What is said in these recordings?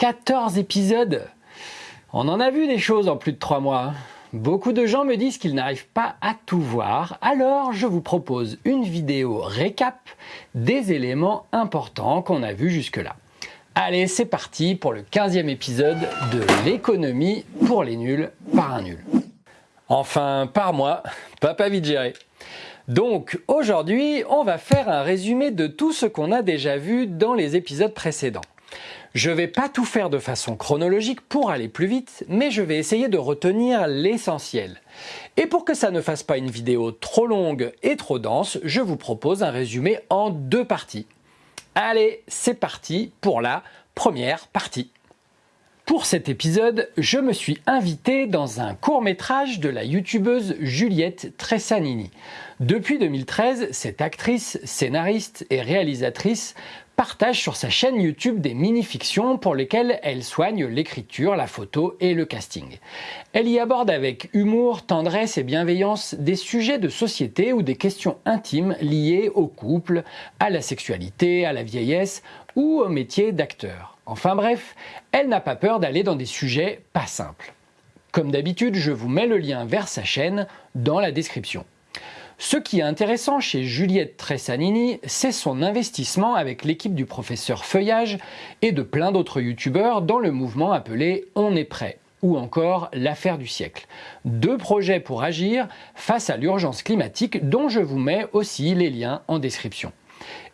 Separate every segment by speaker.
Speaker 1: 14 épisodes On en a vu des choses en plus de 3 mois. Hein. Beaucoup de gens me disent qu'ils n'arrivent pas à tout voir, alors je vous propose une vidéo récap des éléments importants qu'on a vus jusque-là. Allez, c'est parti pour le 15e épisode de l'économie pour les nuls par un nul. Enfin, par moi, papa vite géré. Donc aujourd'hui, on va faire un résumé de tout ce qu'on a déjà vu dans les épisodes précédents. Je vais pas tout faire de façon chronologique pour aller plus vite, mais je vais essayer de retenir l'essentiel. Et pour que ça ne fasse pas une vidéo trop longue et trop dense, je vous propose un résumé en deux parties. Allez, c'est parti pour la première partie. Pour cet épisode, je me suis invité dans un court métrage de la youtubeuse Juliette Tressanini. Depuis 2013, cette actrice, scénariste et réalisatrice partage sur sa chaîne YouTube des mini-fictions pour lesquelles elle soigne l'écriture, la photo et le casting. Elle y aborde avec humour, tendresse et bienveillance des sujets de société ou des questions intimes liées au couple, à la sexualité, à la vieillesse ou au métier d'acteur. Enfin bref, elle n'a pas peur d'aller dans des sujets pas simples. Comme d'habitude, je vous mets le lien vers sa chaîne dans la description. Ce qui est intéressant chez Juliette Tressanini, c'est son investissement avec l'équipe du professeur Feuillage et de plein d'autres youtubeurs dans le mouvement appelé On est prêt ou encore l'affaire du siècle. Deux projets pour agir face à l'urgence climatique dont je vous mets aussi les liens en description.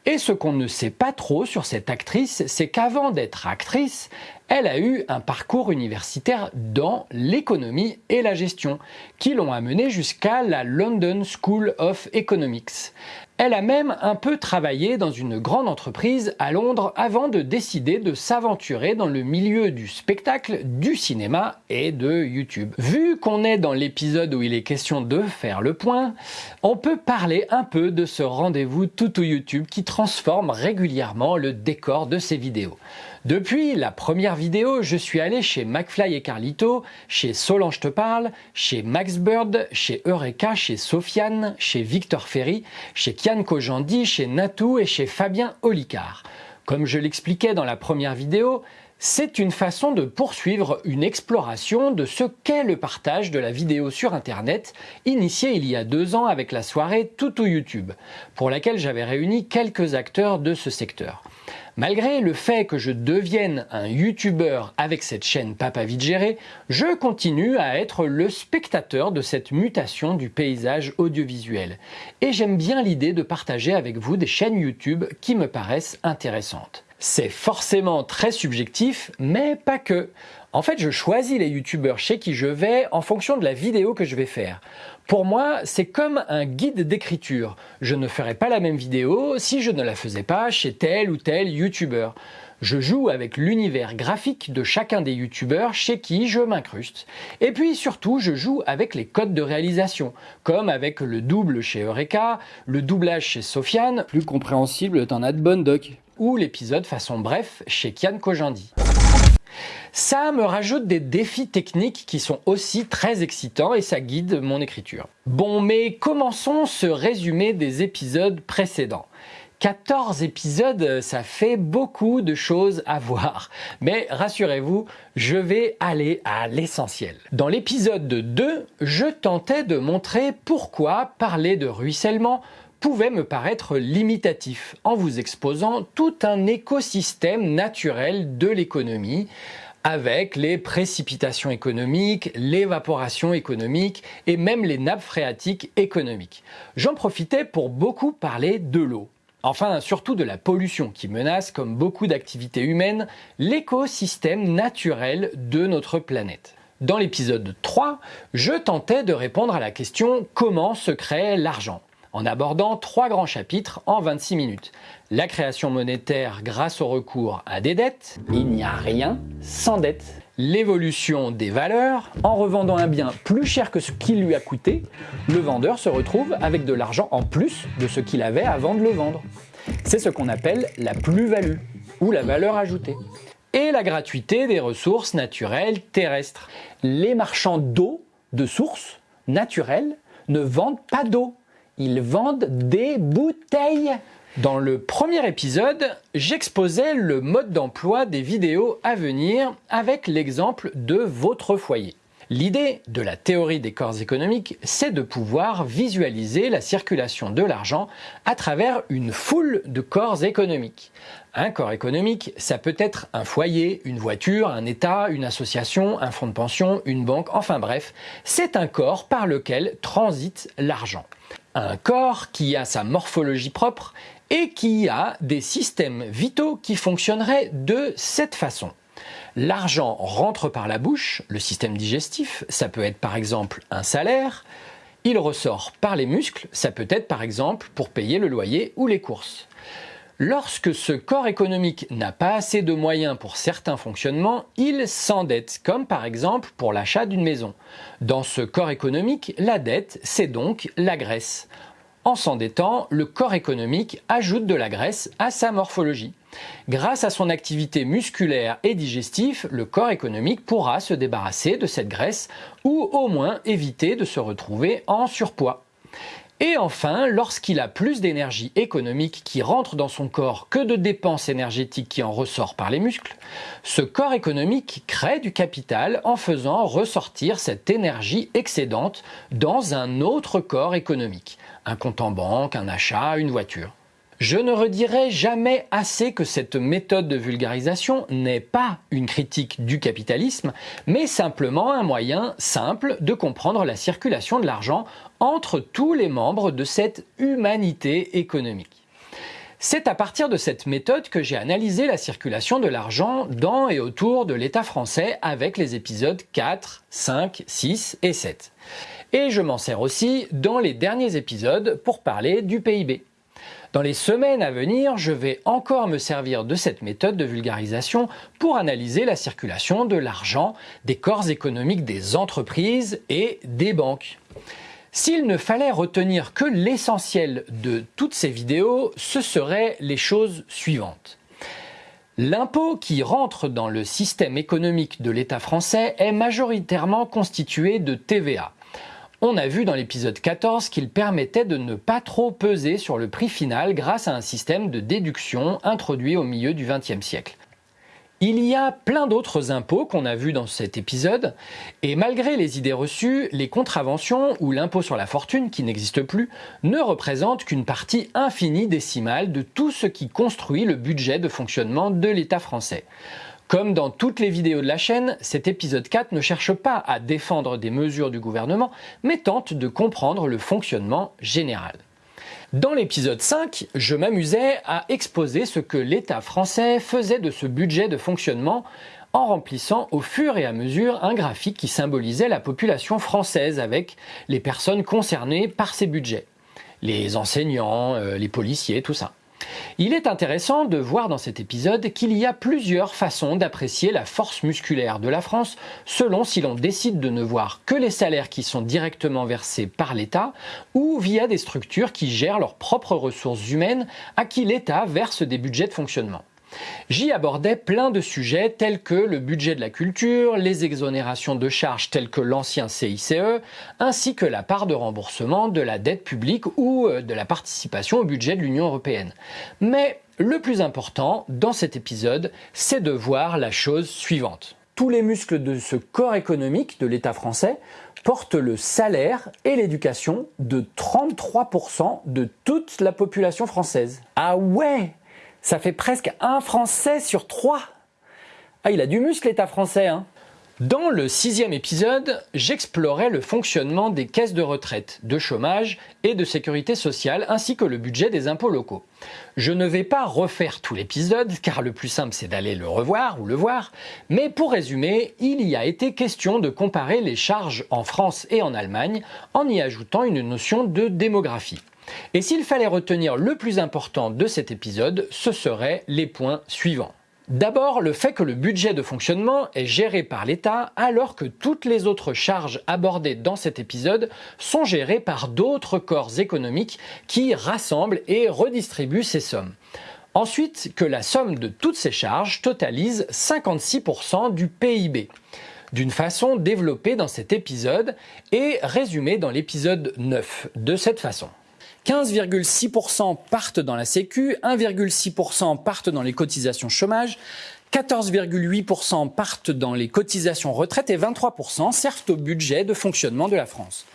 Speaker 1: Et ce qu'on ne sait pas trop sur cette actrice, c'est qu'avant d'être actrice, elle a eu un parcours universitaire dans l'économie et la gestion, qui l'ont amenée jusqu'à la London School of Economics. Elle a même un peu travaillé dans une grande entreprise à Londres avant de décider de s'aventurer dans le milieu du spectacle, du cinéma et de YouTube. Vu qu'on est dans l'épisode où il est question de faire le point, on peut parler un peu de ce rendez-vous tout YouTube qui transforme régulièrement le décor de ses vidéos. Depuis la première vidéo, je suis allé chez McFly et Carlito, chez Solange te parle, chez Max Bird, chez Eureka, chez Sofiane, chez Victor Ferry, chez Kian Kojandi, chez Natou et chez Fabien Olicard. Comme je l'expliquais dans la première vidéo, c'est une façon de poursuivre une exploration de ce qu'est le partage de la vidéo sur Internet, initié il y a deux ans avec la soirée Toutou YouTube, pour laquelle j'avais réuni quelques acteurs de ce secteur. Malgré le fait que je devienne un youtubeur avec cette chaîne Papa Vite je continue à être le spectateur de cette mutation du paysage audiovisuel. Et j'aime bien l'idée de partager avec vous des chaînes YouTube qui me paraissent intéressantes. C'est forcément très subjectif, mais pas que. En fait, je choisis les youtubeurs chez qui je vais en fonction de la vidéo que je vais faire. Pour moi, c'est comme un guide d'écriture. Je ne ferais pas la même vidéo si je ne la faisais pas chez tel ou tel youtubeur. Je joue avec l'univers graphique de chacun des youtubeurs chez qui je m'incruste. Et puis surtout, je joue avec les codes de réalisation, comme avec le double chez Eureka, le doublage chez Sofiane, plus compréhensible d'un ad bonne doc, ou l'épisode façon bref chez Kian Kojandi. Ça me rajoute des défis techniques qui sont aussi très excitants et ça guide mon écriture. Bon, mais commençons ce résumé des épisodes précédents. 14 épisodes, ça fait beaucoup de choses à voir. Mais rassurez-vous, je vais aller à l'essentiel. Dans l'épisode 2, je tentais de montrer pourquoi parler de ruissellement pouvait me paraître limitatif en vous exposant tout un écosystème naturel de l'économie avec les précipitations économiques, l'évaporation économique et même les nappes phréatiques économiques. J'en profitais pour beaucoup parler de l'eau. Enfin, surtout de la pollution qui menace, comme beaucoup d'activités humaines, l'écosystème naturel de notre planète. Dans l'épisode 3, je tentais de répondre à la question comment se crée l'argent? en abordant trois grands chapitres en 26 minutes. La création monétaire grâce au recours à des dettes, il n'y a rien sans dette. L'évolution des valeurs, en revendant un bien plus cher que ce qu'il lui a coûté, le vendeur se retrouve avec de l'argent en plus de ce qu'il avait avant de le vendre. C'est ce qu'on appelle la plus-value ou la valeur ajoutée. Et la gratuité des ressources naturelles terrestres. Les marchands d'eau, de sources naturelles, ne vendent pas d'eau ils vendent des bouteilles. Dans le premier épisode, j'exposais le mode d'emploi des vidéos à venir avec l'exemple de votre foyer. L'idée de la théorie des corps économiques, c'est de pouvoir visualiser la circulation de l'argent à travers une foule de corps économiques. Un corps économique, ça peut être un foyer, une voiture, un État, une association, un fonds de pension, une banque, enfin bref, c'est un corps par lequel transite l'argent. Un corps qui a sa morphologie propre et qui a des systèmes vitaux qui fonctionneraient de cette façon. L'argent rentre par la bouche, le système digestif, ça peut être par exemple un salaire, il ressort par les muscles, ça peut être par exemple pour payer le loyer ou les courses. Lorsque ce corps économique n'a pas assez de moyens pour certains fonctionnements, il s'endette, comme par exemple pour l'achat d'une maison. Dans ce corps économique, la dette, c'est donc la graisse. En s'endettant, le corps économique ajoute de la graisse à sa morphologie. Grâce à son activité musculaire et digestive, le corps économique pourra se débarrasser de cette graisse ou au moins éviter de se retrouver en surpoids. Et enfin, lorsqu'il a plus d'énergie économique qui rentre dans son corps que de dépenses énergétiques qui en ressortent par les muscles, ce corps économique crée du capital en faisant ressortir cette énergie excédente dans un autre corps économique, un compte en banque, un achat, une voiture. Je ne redirai jamais assez que cette méthode de vulgarisation n'est pas une critique du capitalisme, mais simplement un moyen simple de comprendre la circulation de l'argent entre tous les membres de cette humanité économique. C'est à partir de cette méthode que j'ai analysé la circulation de l'argent dans et autour de l'État français avec les épisodes 4, 5, 6 et 7. Et je m'en sers aussi dans les derniers épisodes pour parler du PIB. Dans les semaines à venir, je vais encore me servir de cette méthode de vulgarisation pour analyser la circulation de l'argent des corps économiques des entreprises et des banques. S'il ne fallait retenir que l'essentiel de toutes ces vidéos, ce seraient les choses suivantes. L'impôt qui rentre dans le système économique de l'État français est majoritairement constitué de TVA. On a vu dans l'épisode 14 qu'il permettait de ne pas trop peser sur le prix final grâce à un système de déduction introduit au milieu du XXe siècle. Il y a plein d'autres impôts qu'on a vus dans cet épisode, et malgré les idées reçues, les contraventions ou l'impôt sur la fortune, qui n'existe plus, ne représentent qu'une partie infinie décimale de tout ce qui construit le budget de fonctionnement de l'État français. Comme dans toutes les vidéos de la chaîne, cet épisode 4 ne cherche pas à défendre des mesures du gouvernement, mais tente de comprendre le fonctionnement général. Dans l'épisode 5, je m'amusais à exposer ce que l'État français faisait de ce budget de fonctionnement en remplissant au fur et à mesure un graphique qui symbolisait la population française avec les personnes concernées par ces budgets. Les enseignants, euh, les policiers, tout ça. Il est intéressant de voir dans cet épisode qu'il y a plusieurs façons d'apprécier la force musculaire de la France selon si l'on décide de ne voir que les salaires qui sont directement versés par l'État ou via des structures qui gèrent leurs propres ressources humaines à qui l'État verse des budgets de fonctionnement. J'y abordais plein de sujets tels que le budget de la culture, les exonérations de charges telles que l'ancien CICE, ainsi que la part de remboursement de la dette publique ou euh, de la participation au budget de l'Union européenne. Mais le plus important dans cet épisode, c'est de voir la chose suivante. Tous les muscles de ce corps économique de l'État français portent le salaire et l'éducation de 33% de toute la population française. Ah ouais ça fait presque un Français sur trois. Ah, il a du muscle, l'État français, hein dans le sixième épisode, j'explorais le fonctionnement des caisses de retraite, de chômage et de sécurité sociale, ainsi que le budget des impôts locaux. Je ne vais pas refaire tout l'épisode, car le plus simple c'est d'aller le revoir ou le voir, mais pour résumer, il y a été question de comparer les charges en France et en Allemagne, en y ajoutant une notion de démographie. Et s'il fallait retenir le plus important de cet épisode, ce seraient les points suivants. D'abord, le fait que le budget de fonctionnement est géré par l'État alors que toutes les autres charges abordées dans cet épisode sont gérées par d'autres corps économiques qui rassemblent et redistribuent ces sommes. Ensuite, que la somme de toutes ces charges totalise 56% du PIB d'une façon développée dans cet épisode et résumée dans l'épisode 9 de cette façon. 15,6% partent dans la Sécu, 1,6% partent dans les cotisations chômage, 14,8% partent dans les cotisations retraite et 23% servent au budget de fonctionnement de la France.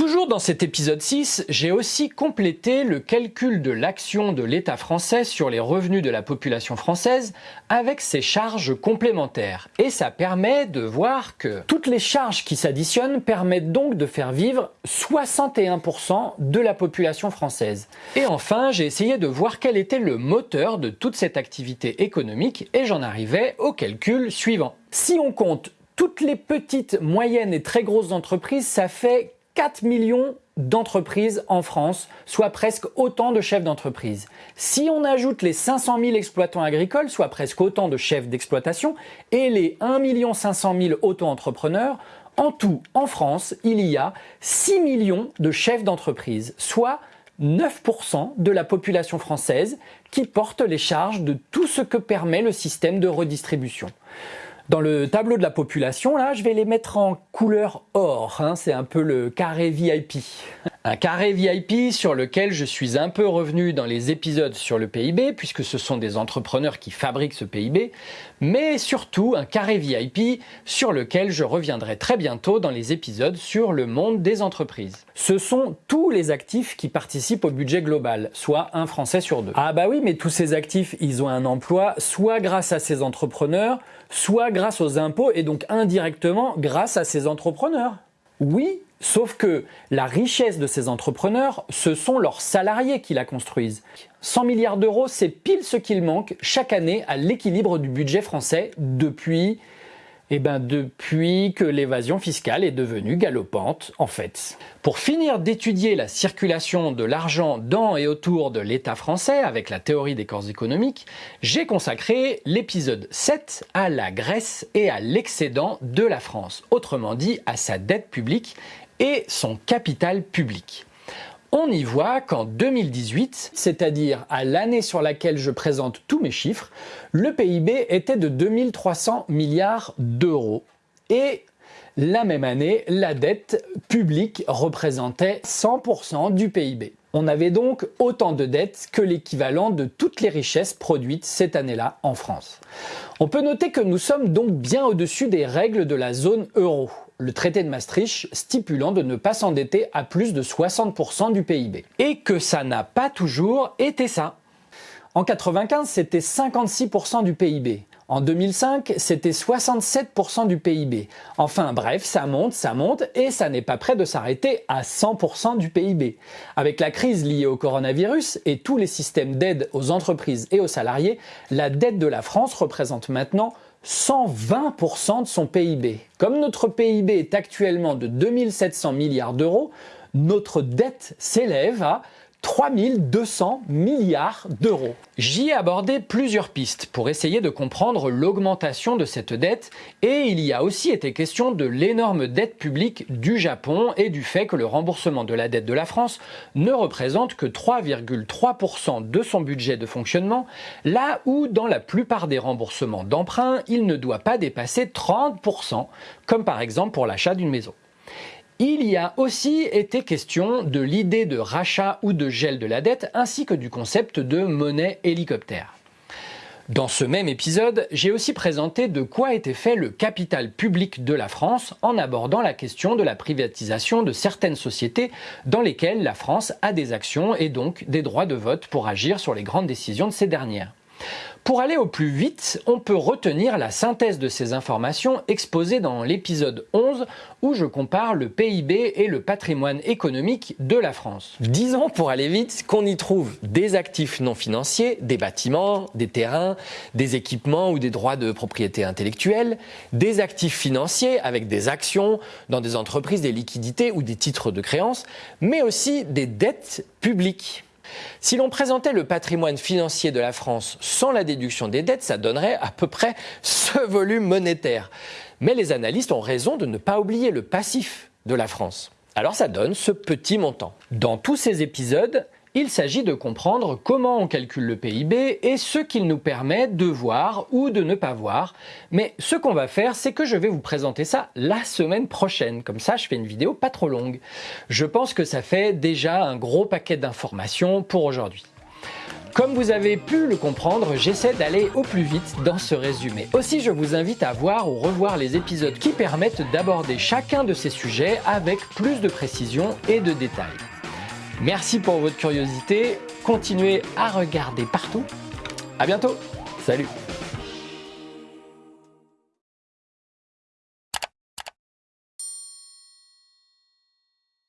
Speaker 1: Toujours dans cet épisode 6, j'ai aussi complété le calcul de l'action de l'État français sur les revenus de la population française avec ses charges complémentaires. Et ça permet de voir que toutes les charges qui s'additionnent permettent donc de faire vivre 61% de la population française. Et enfin, j'ai essayé de voir quel était le moteur de toute cette activité économique et j'en arrivais au calcul suivant. Si on compte toutes les petites, moyennes et très grosses entreprises, ça fait 4 millions d'entreprises en France, soit presque autant de chefs d'entreprise. Si on ajoute les 500 000 exploitants agricoles, soit presque autant de chefs d'exploitation, et les 1 500 000 auto-entrepreneurs, en tout, en France, il y a 6 millions de chefs d'entreprise, soit 9% de la population française qui porte les charges de tout ce que permet le système de redistribution. Dans le tableau de la population, là, je vais les mettre en couleur or. Hein, c'est un peu le carré VIP. Un carré VIP sur lequel je suis un peu revenu dans les épisodes sur le PIB, puisque ce sont des entrepreneurs qui fabriquent ce PIB, mais surtout un carré VIP sur lequel je reviendrai très bientôt dans les épisodes sur le monde des entreprises. Ce sont tous les actifs qui participent au budget global, soit un Français sur deux. Ah bah oui, mais tous ces actifs, ils ont un emploi, soit grâce à ces entrepreneurs, soit grâce aux impôts et donc indirectement grâce à ces entrepreneurs. Oui, sauf que la richesse de ces entrepreneurs, ce sont leurs salariés qui la construisent. 100 milliards d'euros, c'est pile ce qu'il manque chaque année à l'équilibre du budget français depuis eh ben depuis que l'évasion fiscale est devenue galopante, en fait. Pour finir d'étudier la circulation de l'argent dans et autour de l'État français avec la théorie des corps économiques, j'ai consacré l'épisode 7 à la Grèce et à l'excédent de la France, autrement dit à sa dette publique et son capital public. On y voit qu'en 2018, c'est-à-dire à, l'année sur laquelle je présente tous mes chiffres, le PIB était de 2300 milliards d'euros. Et la même année, la dette publique représentait 100% du PIB. On avait donc autant de dettes que l'équivalent de toutes les richesses produites cette année-là en France. On peut noter que nous sommes donc bien au-dessus des règles de la zone euro le traité de Maastricht stipulant de ne pas s'endetter à plus de 60% du PIB. Et que ça n'a pas toujours été ça. En 95, c'était 56% du PIB. En 2005, c'était 67% du PIB. Enfin bref, ça monte, ça monte et ça n'est pas prêt de s'arrêter à 100% du PIB. Avec la crise liée au coronavirus et tous les systèmes d'aide aux entreprises et aux salariés, la dette de la France représente maintenant 120% de son PIB. Comme notre PIB est actuellement de 2700 milliards d'euros, notre dette s'élève à 3200 milliards d'euros. J'y ai abordé plusieurs pistes pour essayer de comprendre l'augmentation de cette dette et il y a aussi été question de l'énorme dette publique du Japon et du fait que le remboursement de la dette de la France ne représente que 3,3% de son budget de fonctionnement, là où dans la plupart des remboursements d'emprunt, il ne doit pas dépasser 30%, comme par exemple pour l'achat d'une maison. Il y a aussi été question de l'idée de rachat ou de gel de la dette ainsi que du concept de monnaie hélicoptère. Dans ce même épisode, j'ai aussi présenté de quoi était fait le capital public de la France en abordant la question de la privatisation de certaines sociétés dans lesquelles la France a des actions et donc des droits de vote pour agir sur les grandes décisions de ces dernières. Pour aller au plus vite, on peut retenir la synthèse de ces informations exposées dans l'épisode 11 où je compare le PIB et le patrimoine économique de la France. Disons pour aller vite qu'on y trouve des actifs non financiers, des bâtiments, des terrains, des équipements ou des droits de propriété intellectuelle, des actifs financiers avec des actions dans des entreprises, des liquidités ou des titres de créance, mais aussi des dettes publiques. Si l'on présentait le patrimoine financier de la France sans la déduction des dettes, ça donnerait à peu près ce volume monétaire. Mais les analystes ont raison de ne pas oublier le passif de la France. Alors ça donne ce petit montant. Dans tous ces épisodes, il s'agit de comprendre comment on calcule le PIB et ce qu'il nous permet de voir ou de ne pas voir. Mais ce qu'on va faire, c'est que je vais vous présenter ça la semaine prochaine. Comme ça, je fais une vidéo pas trop longue. Je pense que ça fait déjà un gros paquet d'informations pour aujourd'hui. Comme vous avez pu le comprendre, j'essaie d'aller au plus vite dans ce résumé. Aussi, je vous invite à voir ou revoir les épisodes qui permettent d'aborder chacun de ces sujets avec plus de précision et de détails. Merci pour votre curiosité, continuez à regarder partout. À bientôt, salut